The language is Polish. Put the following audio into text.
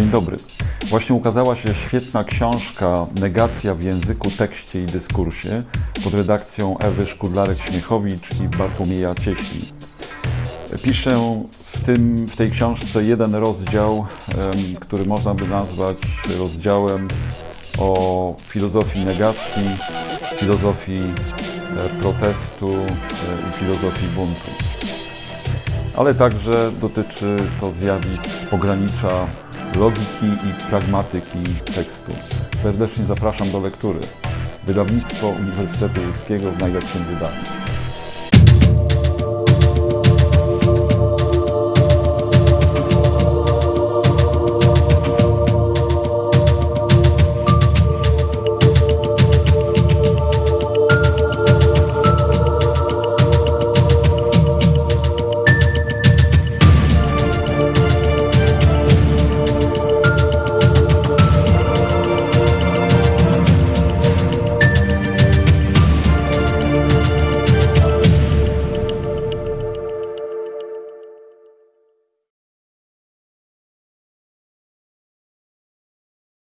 dobry. Właśnie ukazała się świetna książka Negacja w języku, tekście i dyskursie pod redakcją Ewy Szkudlarek-Śmiechowicz i Bartłomieja Cieśli. Piszę w, tym, w tej książce jeden rozdział, który można by nazwać rozdziałem o filozofii negacji, filozofii e, protestu e, i filozofii buntu. Ale także dotyczy to zjawisk z pogranicza logiki i pragmatyki tekstu. Serdecznie zapraszam do lektury. Wydawnictwo Uniwersytetu Łódzkiego w najlepszym wydaniu.